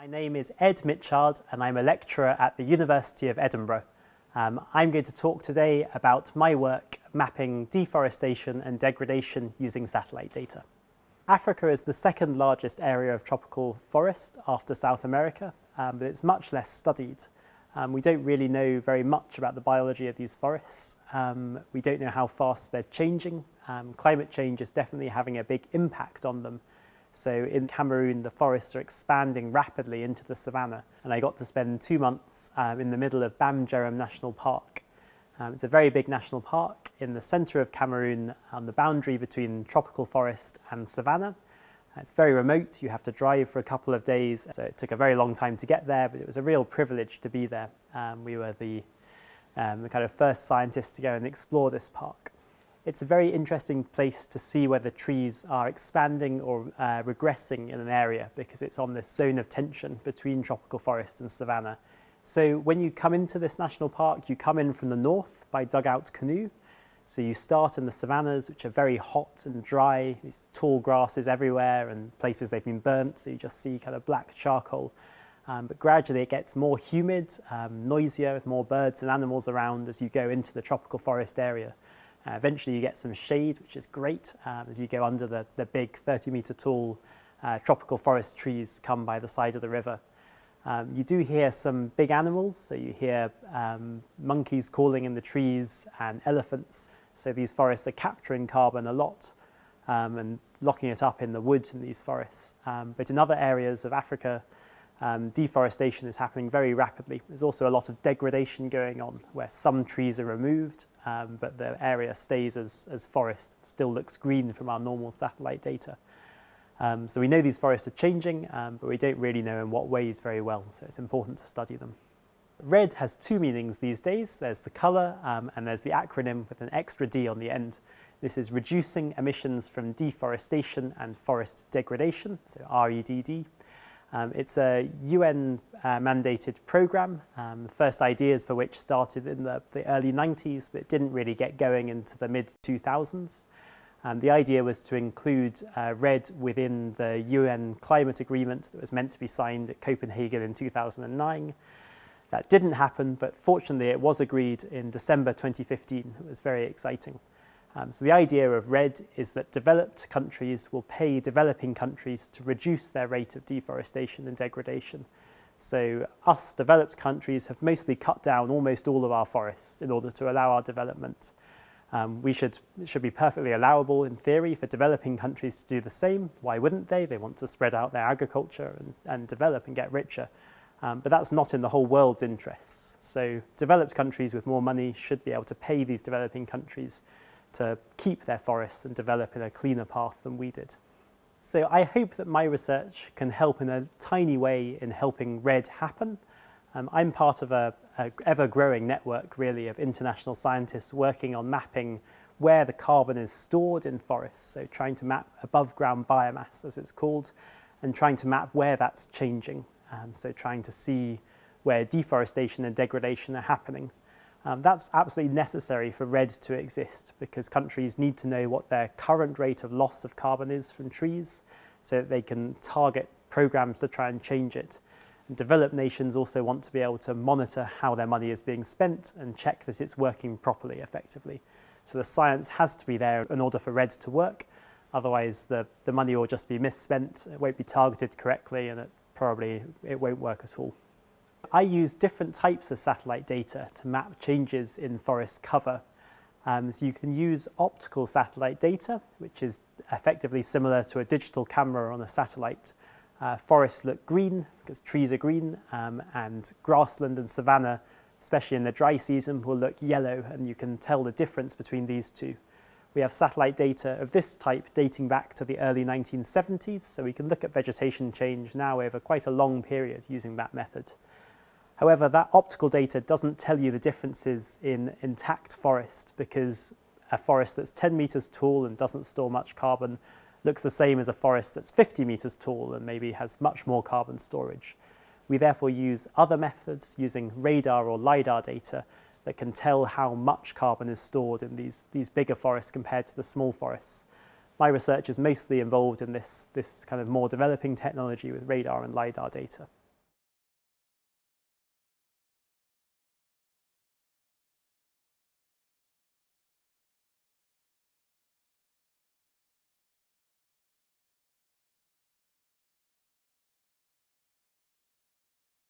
My name is Ed Mitchard and I'm a lecturer at the University of Edinburgh. Um, I'm going to talk today about my work mapping deforestation and degradation using satellite data. Africa is the second largest area of tropical forest after South America, um, but it's much less studied. Um, we don't really know very much about the biology of these forests. Um, we don't know how fast they're changing. Um, climate change is definitely having a big impact on them. So in Cameroon, the forests are expanding rapidly into the savannah. And I got to spend two months um, in the middle of Mbam National Park. Um, it's a very big national park in the centre of Cameroon on the boundary between tropical forest and savannah. It's very remote, you have to drive for a couple of days, so it took a very long time to get there, but it was a real privilege to be there. Um, we were the, um, the kind of first scientists to go and explore this park. It's a very interesting place to see whether trees are expanding or uh, regressing in an area because it's on this zone of tension between tropical forest and savanna. So when you come into this national park, you come in from the north by dugout canoe so you start in the savannas, which are very hot and dry, these tall grasses everywhere and places they've been burnt, so you just see kind of black charcoal. Um, but gradually it gets more humid, um, noisier, with more birds and animals around as you go into the tropical forest area. Uh, eventually you get some shade, which is great, um, as you go under the, the big 30 metre tall uh, tropical forest trees come by the side of the river. Um, you do hear some big animals, so you hear um, monkeys calling in the trees and elephants. So these forests are capturing carbon a lot um, and locking it up in the wood in these forests. Um, but in other areas of Africa, um, deforestation is happening very rapidly. There's also a lot of degradation going on where some trees are removed, um, but the area stays as, as forest, still looks green from our normal satellite data. Um, so we know these forests are changing, um, but we don't really know in what ways very well, so it's important to study them. Red has two meanings these days. There's the colour um, and there's the acronym with an extra D on the end. This is reducing emissions from deforestation and forest degradation, so REDD. Um, it's a UN uh, mandated program, um, the first ideas for which started in the, the, early 90s, but didn't really get going into the mid 2000s. Um, the idea was to include uh, REDD within the UN climate agreement that was meant to be signed at Copenhagen in 2009. That didn't happen, but fortunately it was agreed in December 2015. It was very exciting. Um, so the idea of REDD is that developed countries will pay developing countries to reduce their rate of deforestation and degradation. So us developed countries have mostly cut down almost all of our forests in order to allow our development. Um, we should, it should be perfectly allowable in theory for developing countries to do the same. Why wouldn't they? They want to spread out their agriculture and, and develop and get richer. Um, but that's not in the whole world's interests. So developed countries with more money should be able to pay these developing countries to keep their forests and develop in a cleaner path than we did. So I hope that my research can help in a tiny way in helping REDD happen. Um, I'm part of a, ever-growing network really of international scientists working on mapping where the carbon is stored in forests, so trying to map above ground biomass as it's called, and trying to map where that's changing um, so trying to see where deforestation and degradation are happening. Um, that's absolutely necessary for REDD to exist because countries need to know what their current rate of loss of carbon is from trees so that they can target programs to try and change it. And developed nations also want to be able to monitor how their money is being spent and check that it's working properly effectively. So the science has to be there in order for REDD to work. Otherwise, the, the money will just be misspent, it won't be targeted correctly, and it probably it won't work at all. I use different types of satellite data to map changes in forest cover. Um, so you can use optical satellite data, which is effectively similar to a digital camera on a satellite. Uh, forests look green because trees are green um, and grassland and savanna, especially in the dry season, will look yellow and you can tell the difference between these two. We have satellite data of this type dating back to the early 1970s, so we can look at vegetation change now over quite a long period using that method. However, that optical data doesn't tell you the differences in intact forest because a forest that's 10 meters tall and doesn't store much carbon looks the same as a forest that's 50 meters tall and maybe has much more carbon storage. We therefore use other methods using radar or LiDAR data that can tell how much carbon is stored in these, these bigger forests compared to the small forests. My research is mostly involved in this, this kind of more developing technology with radar and LiDAR data.